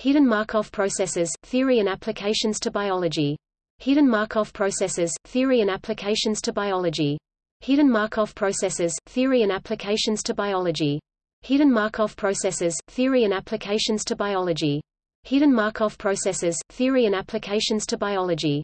Hidden Markov processes, theory and applications to biology. Hidden Markov processes, theory and applications to biology. Hidden Markov processes, theory and applications to biology. Hidden Markov processes, theory and applications to biology. Hidden Markov processes, theory and applications to biology.